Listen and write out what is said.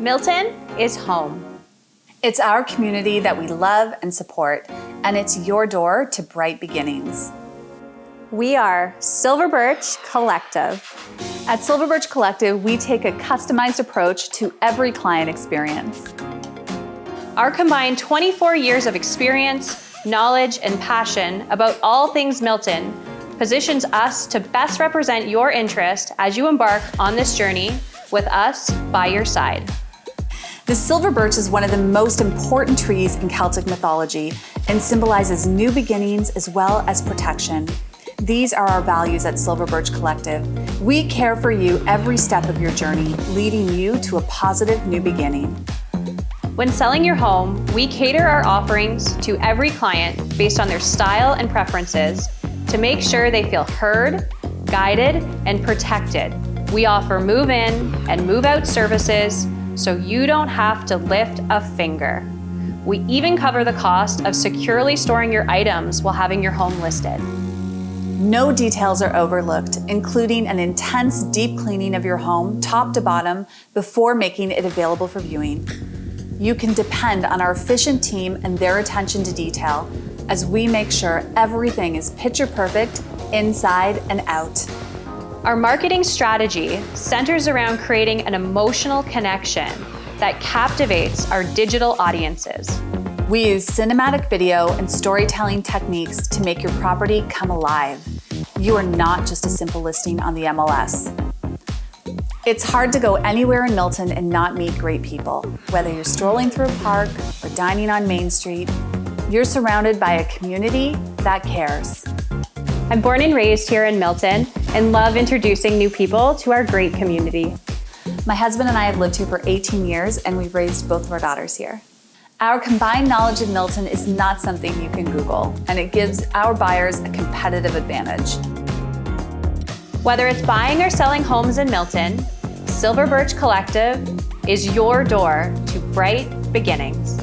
Milton is home. It's our community that we love and support, and it's your door to bright beginnings. We are Silver Birch Collective. At Silver Birch Collective, we take a customized approach to every client experience. Our combined 24 years of experience, knowledge, and passion about all things Milton positions us to best represent your interest as you embark on this journey with us by your side. The silver birch is one of the most important trees in Celtic mythology and symbolizes new beginnings as well as protection. These are our values at Silver Birch Collective. We care for you every step of your journey, leading you to a positive new beginning. When selling your home, we cater our offerings to every client based on their style and preferences to make sure they feel heard, guided, and protected. We offer move-in and move-out services so you don't have to lift a finger. We even cover the cost of securely storing your items while having your home listed. No details are overlooked, including an intense deep cleaning of your home, top to bottom, before making it available for viewing. You can depend on our efficient team and their attention to detail as we make sure everything is picture perfect inside and out. Our marketing strategy centers around creating an emotional connection that captivates our digital audiences. We use cinematic video and storytelling techniques to make your property come alive. You are not just a simple listing on the MLS. It's hard to go anywhere in Milton and not meet great people. Whether you're strolling through a park or dining on Main Street, you're surrounded by a community that cares. I'm born and raised here in Milton and love introducing new people to our great community. My husband and I have lived here for 18 years and we've raised both of our daughters here. Our combined knowledge of Milton is not something you can Google, and it gives our buyers a competitive advantage. Whether it's buying or selling homes in Milton, Silver Birch Collective is your door to bright beginnings.